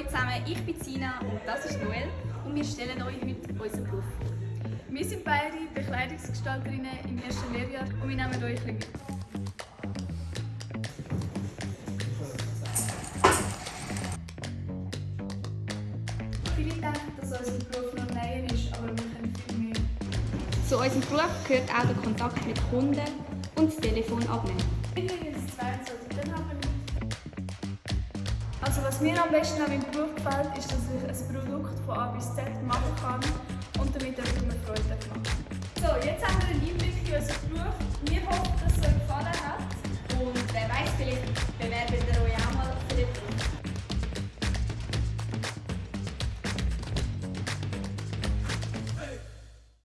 Hallo zusammen, ich bin Sina und das ist Noel und wir stellen euch heute unseren Beruf vor. Wir sind beide Bekleidungsgestalterinnen im ersten Lehrjahr und wir nehmen euch ein mit. Viele denken, dass unser Beruf noch näher ist, aber wir können viel mehr. Zu unserem Beruf gehört auch der Kontakt mit Kunden und das Telefon abnehmen. 22, dann haben wir nicht. Also was mir am besten an meinem Beruf gefällt, ist, dass ich ein Produkt von A bis Z machen kann und damit jemandem Freude machen. So, jetzt haben wir